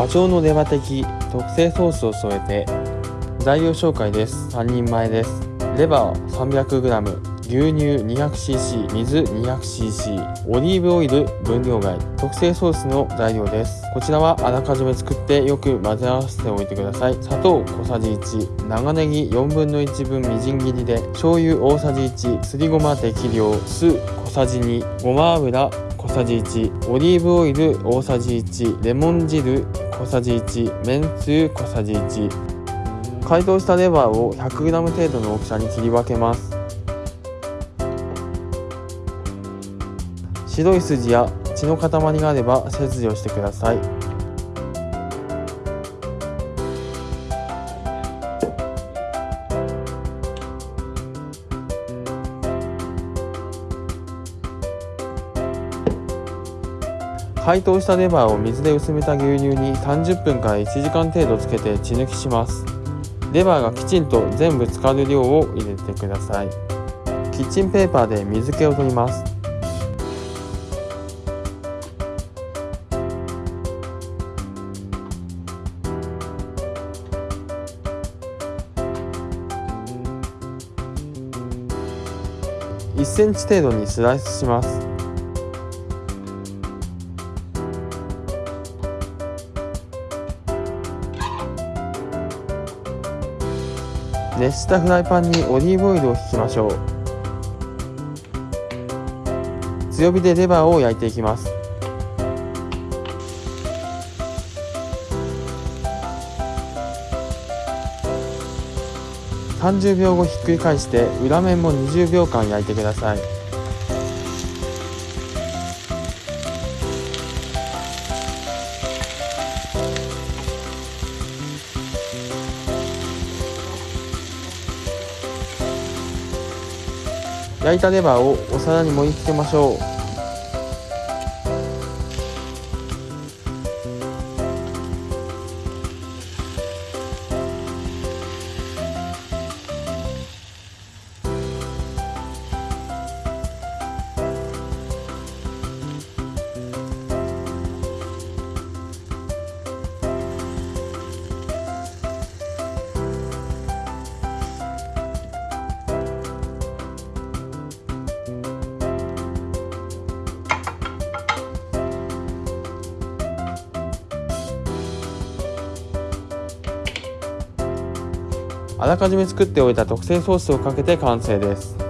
ダチョウのレバ的特製ソースを添えて材料紹介です。3人前です。レバー 300g 牛乳 200cc 水 200cc オリーブオイル分量外。特製ソースの材料です。こちらはあらかじめ作ってよく混ぜ合わせておいてください。砂糖小さじ1長ネギ4分の1分みじん切りで。醤油大さじ1すりごま適量。酢小さじ2ごま油小さじ1オリーブオイル大さじ1レモン汁小さじ1めんつゆ小さじ1解凍したレバーを 100g 程度の大きさに切り分けます。白い筋や血の塊があれば切除してください。解凍したレバーを水で薄めた牛乳に30分から1時間程度つけて血抜きします。レバーがきちんと全部浸かる量を入れてください。キッチンペーパーで水気を取ります。1センチ程度にスライスします。熱したフライパンにオリーブオイルを引きましょう。強火でレバーを焼いていきます。30秒後ひっくり返して裏面も20秒間焼いてください。焼いたレバーをお皿に盛り付けましょう。あらかじめ作っておいた特製ソースをかけて完成です。